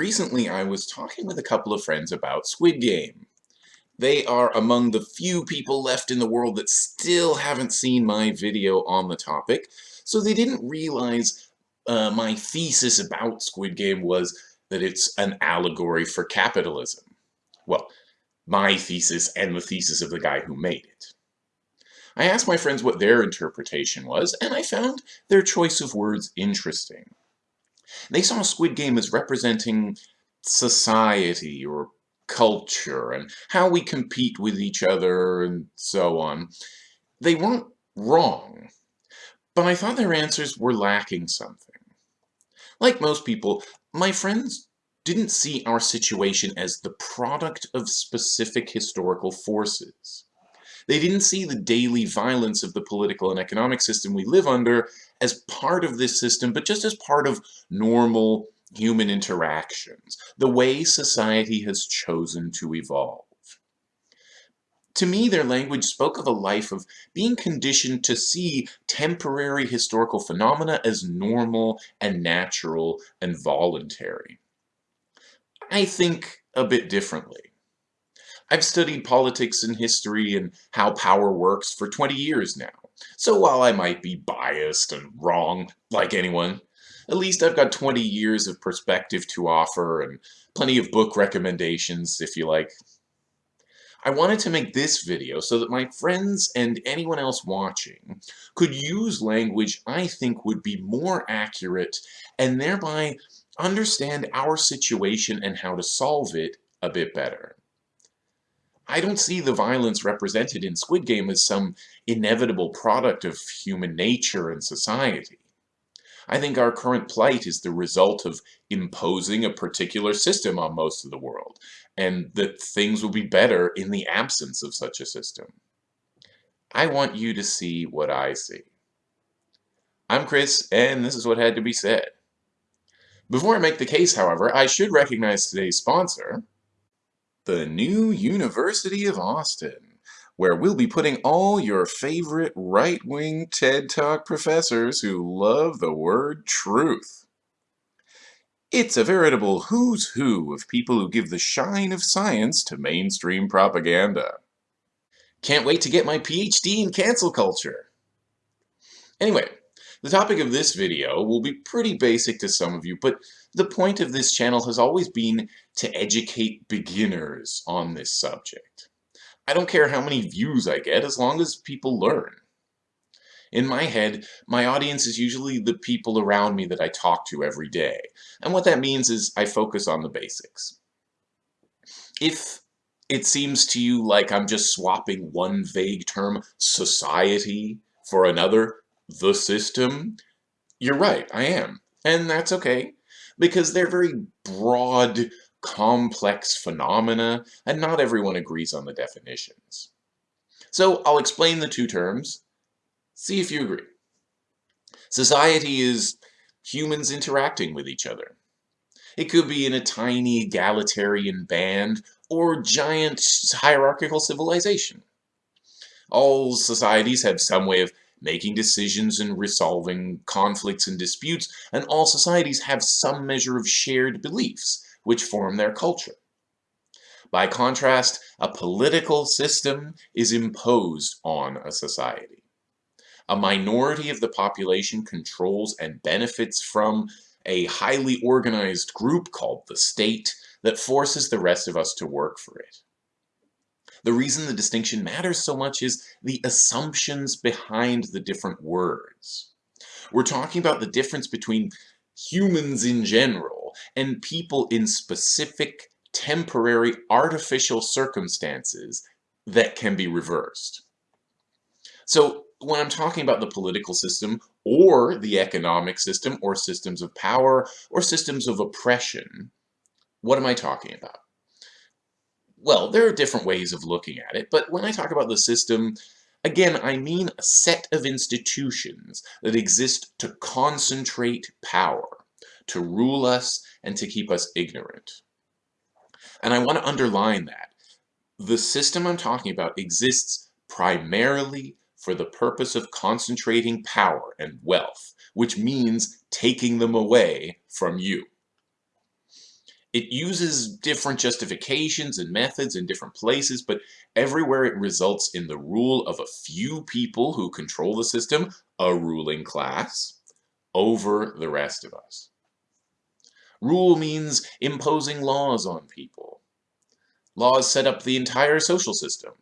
Recently, I was talking with a couple of friends about Squid Game. They are among the few people left in the world that still haven't seen my video on the topic, so they didn't realize uh, my thesis about Squid Game was that it's an allegory for capitalism. Well, my thesis and the thesis of the guy who made it. I asked my friends what their interpretation was, and I found their choice of words interesting. They saw Squid Game as representing society or culture and how we compete with each other and so on. They weren't wrong, but I thought their answers were lacking something. Like most people, my friends didn't see our situation as the product of specific historical forces. They didn't see the daily violence of the political and economic system we live under as part of this system, but just as part of normal human interactions, the way society has chosen to evolve. To me, their language spoke of a life of being conditioned to see temporary historical phenomena as normal and natural and voluntary. I think a bit differently. I've studied politics and history and how power works for 20 years now. So while I might be biased and wrong, like anyone, at least I've got 20 years of perspective to offer and plenty of book recommendations, if you like. I wanted to make this video so that my friends and anyone else watching could use language I think would be more accurate and thereby understand our situation and how to solve it a bit better. I don't see the violence represented in Squid Game as some inevitable product of human nature and society. I think our current plight is the result of imposing a particular system on most of the world, and that things will be better in the absence of such a system. I want you to see what I see. I'm Chris, and this is what had to be said. Before I make the case, however, I should recognize today's sponsor, the new University of Austin, where we'll be putting all your favorite right-wing TED Talk professors who love the word truth. It's a veritable who's who of people who give the shine of science to mainstream propaganda. Can't wait to get my PhD in cancel culture. Anyway, the topic of this video will be pretty basic to some of you, but the point of this channel has always been to educate beginners on this subject. I don't care how many views I get as long as people learn. In my head, my audience is usually the people around me that I talk to every day, and what that means is I focus on the basics. If it seems to you like I'm just swapping one vague term, society, for another, the system, you're right, I am. And that's okay, because they're very broad, complex phenomena, and not everyone agrees on the definitions. So I'll explain the two terms, see if you agree. Society is humans interacting with each other. It could be in a tiny egalitarian band or giant hierarchical civilization. All societies have some way of making decisions and resolving conflicts and disputes, and all societies have some measure of shared beliefs, which form their culture. By contrast, a political system is imposed on a society. A minority of the population controls and benefits from a highly organized group called the state that forces the rest of us to work for it. The reason the distinction matters so much is the assumptions behind the different words. We're talking about the difference between humans in general and people in specific, temporary, artificial circumstances that can be reversed. So when I'm talking about the political system or the economic system or systems of power or systems of oppression, what am I talking about? Well, there are different ways of looking at it, but when I talk about the system, again, I mean a set of institutions that exist to concentrate power, to rule us, and to keep us ignorant. And I want to underline that. The system I'm talking about exists primarily for the purpose of concentrating power and wealth, which means taking them away from you. It uses different justifications and methods in different places, but everywhere it results in the rule of a few people who control the system, a ruling class, over the rest of us. Rule means imposing laws on people. Laws set up the entire social system.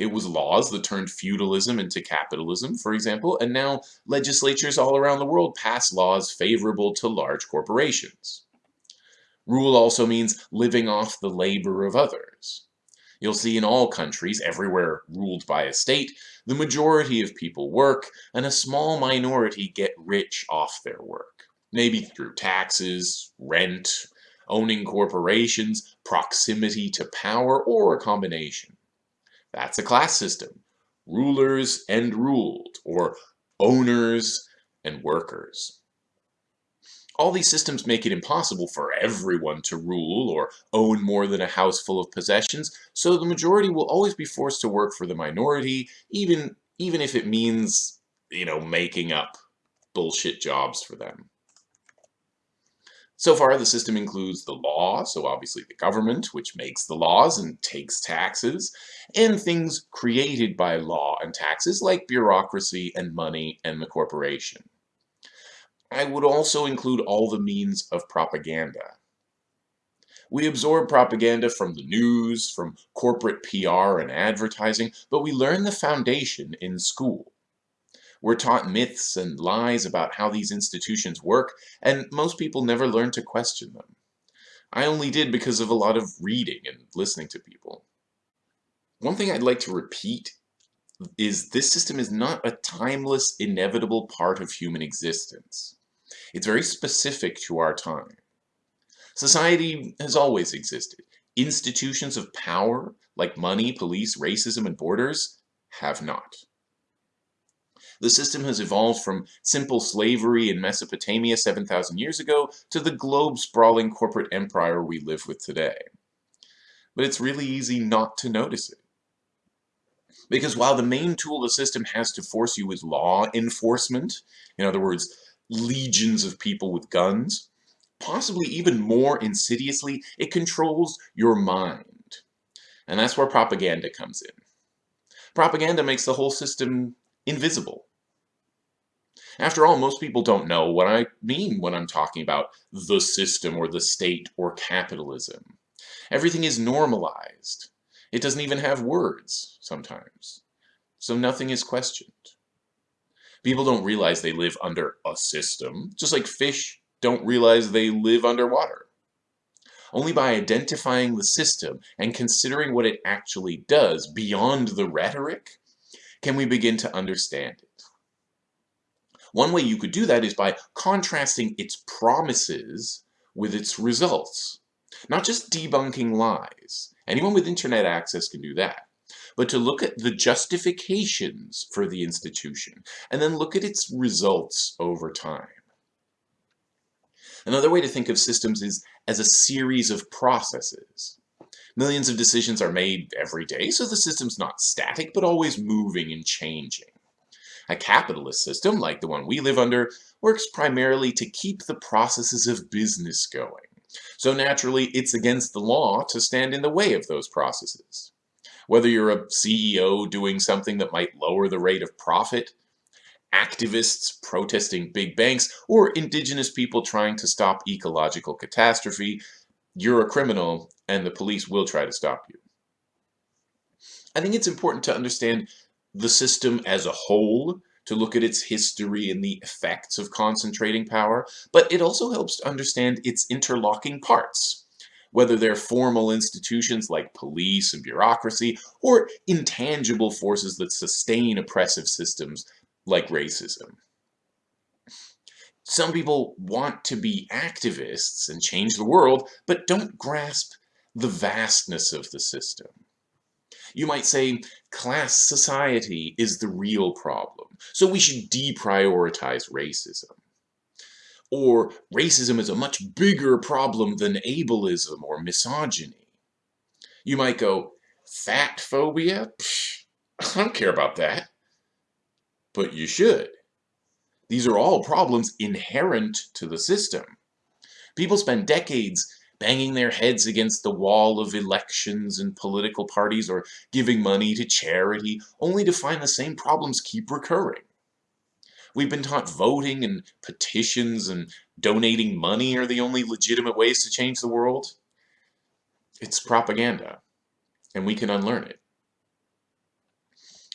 It was laws that turned feudalism into capitalism, for example, and now legislatures all around the world pass laws favorable to large corporations. Rule also means living off the labor of others. You'll see in all countries, everywhere ruled by a state, the majority of people work, and a small minority get rich off their work. Maybe through taxes, rent, owning corporations, proximity to power, or a combination. That's a class system. Rulers and ruled, or owners and workers. All these systems make it impossible for everyone to rule or own more than a house full of possessions, so the majority will always be forced to work for the minority, even, even if it means, you know, making up bullshit jobs for them. So far, the system includes the law, so obviously the government, which makes the laws and takes taxes, and things created by law and taxes like bureaucracy and money and the corporation. I would also include all the means of propaganda. We absorb propaganda from the news, from corporate PR and advertising, but we learn the foundation in school. We're taught myths and lies about how these institutions work, and most people never learn to question them. I only did because of a lot of reading and listening to people. One thing I'd like to repeat is this system is not a timeless, inevitable part of human existence. It's very specific to our time. Society has always existed. Institutions of power, like money, police, racism, and borders, have not. The system has evolved from simple slavery in Mesopotamia 7,000 years ago to the globe-sprawling corporate empire we live with today. But it's really easy not to notice it. Because while the main tool the system has to force you is law enforcement, in other words, legions of people with guns, possibly even more insidiously, it controls your mind. And that's where propaganda comes in. Propaganda makes the whole system invisible. After all, most people don't know what I mean when I'm talking about the system or the state or capitalism. Everything is normalized. It doesn't even have words, sometimes. So nothing is questioned. People don't realize they live under a system, just like fish don't realize they live underwater. Only by identifying the system and considering what it actually does beyond the rhetoric can we begin to understand it. One way you could do that is by contrasting its promises with its results. Not just debunking lies. Anyone with internet access can do that. But to look at the justifications for the institution, and then look at its results over time. Another way to think of systems is as a series of processes. Millions of decisions are made every day, so the system's not static, but always moving and changing. A capitalist system, like the one we live under, works primarily to keep the processes of business going. So naturally, it's against the law to stand in the way of those processes. Whether you're a CEO doing something that might lower the rate of profit, activists protesting big banks, or indigenous people trying to stop ecological catastrophe, you're a criminal and the police will try to stop you. I think it's important to understand the system as a whole, to look at its history and the effects of concentrating power, but it also helps to understand its interlocking parts, whether they're formal institutions like police and bureaucracy, or intangible forces that sustain oppressive systems like racism. Some people want to be activists and change the world, but don't grasp the vastness of the system. You might say class society is the real problem, so we should deprioritize racism. Or racism is a much bigger problem than ableism or misogyny. You might go, fat phobia? Psh, I don't care about that. But you should. These are all problems inherent to the system. People spend decades banging their heads against the wall of elections and political parties or giving money to charity, only to find the same problems keep recurring. We've been taught voting and petitions and donating money are the only legitimate ways to change the world. It's propaganda, and we can unlearn it.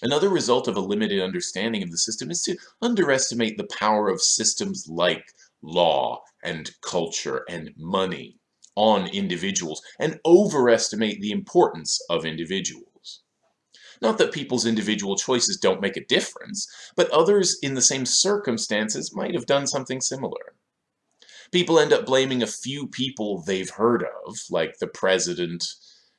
Another result of a limited understanding of the system is to underestimate the power of systems like law and culture and money on individuals and overestimate the importance of individuals. Not that people's individual choices don't make a difference, but others in the same circumstances might have done something similar. People end up blaming a few people they've heard of, like the president,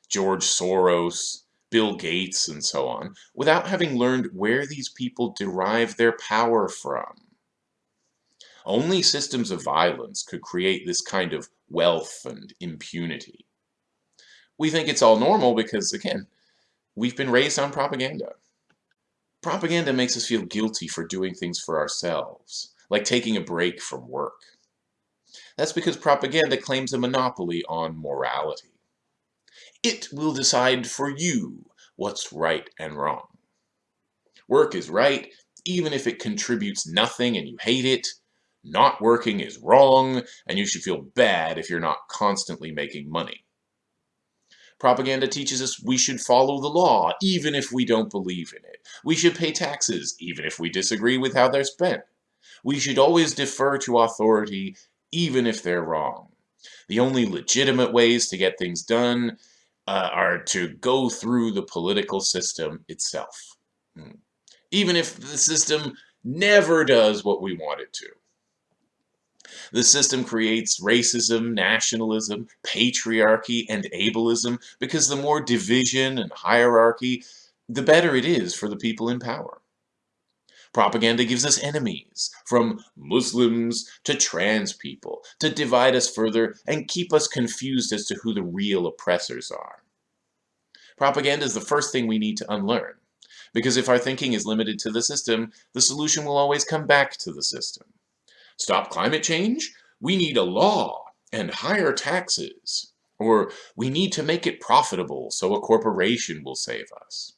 George Soros, Bill Gates, and so on, without having learned where these people derive their power from. Only systems of violence could create this kind of wealth and impunity. We think it's all normal because, again, we've been raised on propaganda. Propaganda makes us feel guilty for doing things for ourselves, like taking a break from work. That's because propaganda claims a monopoly on morality. It will decide for you what's right and wrong. Work is right, even if it contributes nothing and you hate it. Not working is wrong, and you should feel bad if you're not constantly making money. Propaganda teaches us we should follow the law, even if we don't believe in it. We should pay taxes, even if we disagree with how they're spent. We should always defer to authority, even if they're wrong. The only legitimate ways to get things done uh, are to go through the political system itself. Hmm. Even if the system never does what we want it to. The system creates racism, nationalism, patriarchy, and ableism because the more division and hierarchy, the better it is for the people in power. Propaganda gives us enemies, from Muslims to trans people, to divide us further and keep us confused as to who the real oppressors are. Propaganda is the first thing we need to unlearn, because if our thinking is limited to the system, the solution will always come back to the system. Stop climate change? We need a law and higher taxes. Or we need to make it profitable so a corporation will save us.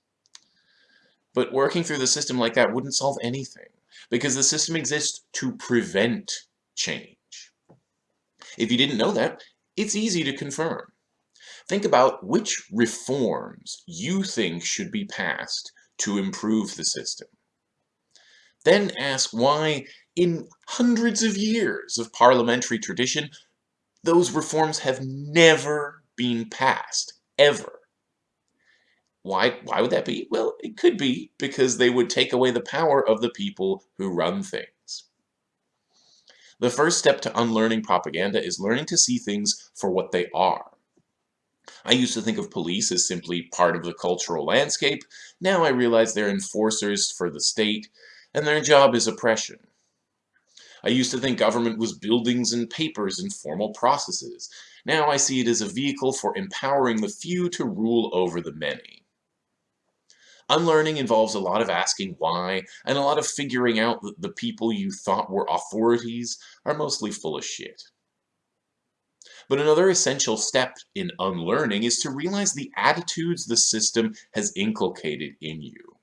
But working through the system like that wouldn't solve anything, because the system exists to prevent change. If you didn't know that, it's easy to confirm. Think about which reforms you think should be passed to improve the system. Then ask why, in hundreds of years of parliamentary tradition, those reforms have never been passed, ever. Why, why would that be? Well, it could be because they would take away the power of the people who run things. The first step to unlearning propaganda is learning to see things for what they are. I used to think of police as simply part of the cultural landscape. Now I realize they're enforcers for the state, and their job is oppression. I used to think government was buildings and papers and formal processes. Now I see it as a vehicle for empowering the few to rule over the many. Unlearning involves a lot of asking why, and a lot of figuring out that the people you thought were authorities are mostly full of shit. But another essential step in unlearning is to realize the attitudes the system has inculcated in you.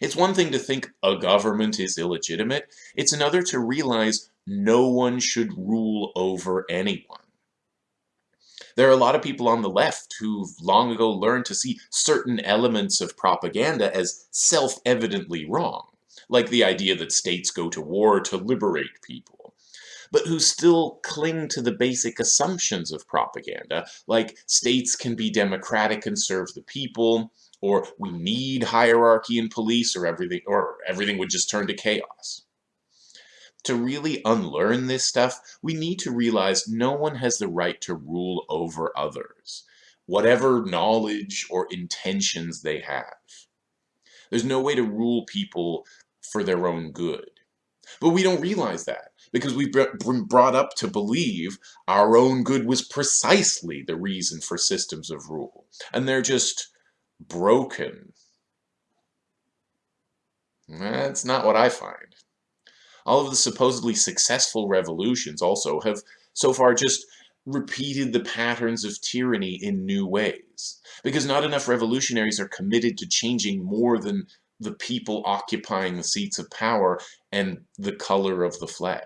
It's one thing to think a government is illegitimate, it's another to realize no one should rule over anyone. There are a lot of people on the left who've long ago learned to see certain elements of propaganda as self-evidently wrong, like the idea that states go to war to liberate people, but who still cling to the basic assumptions of propaganda, like states can be democratic and serve the people, or we need hierarchy in police or everything or everything would just turn to chaos to really unlearn this stuff, we need to realize no one has the right to rule over others, whatever knowledge or intentions they have. There's no way to rule people for their own good. But we don't realize that because we've been brought up to believe our own good was precisely the reason for systems of rule. And they're just broken. That's not what I find. All of the supposedly successful revolutions also have so far just repeated the patterns of tyranny in new ways, because not enough revolutionaries are committed to changing more than the people occupying the seats of power and the color of the flag.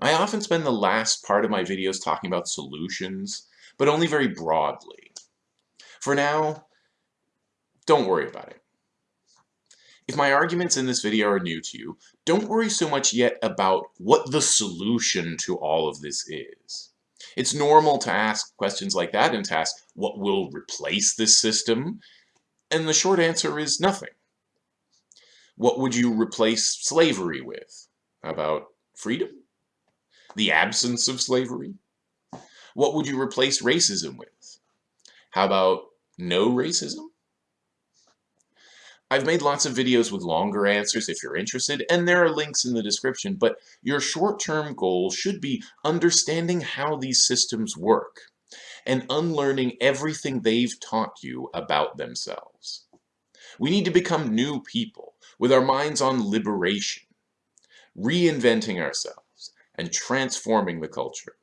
I often spend the last part of my videos talking about solutions, but only very broadly. For now, don't worry about it. If my arguments in this video are new to you, don't worry so much yet about what the solution to all of this is. It's normal to ask questions like that and to ask what will replace this system, and the short answer is nothing. What would you replace slavery with? About freedom? The absence of slavery? What would you replace racism with? How about no racism? I've made lots of videos with longer answers if you're interested, and there are links in the description, but your short-term goal should be understanding how these systems work and unlearning everything they've taught you about themselves. We need to become new people with our minds on liberation, reinventing ourselves, and transforming the culture.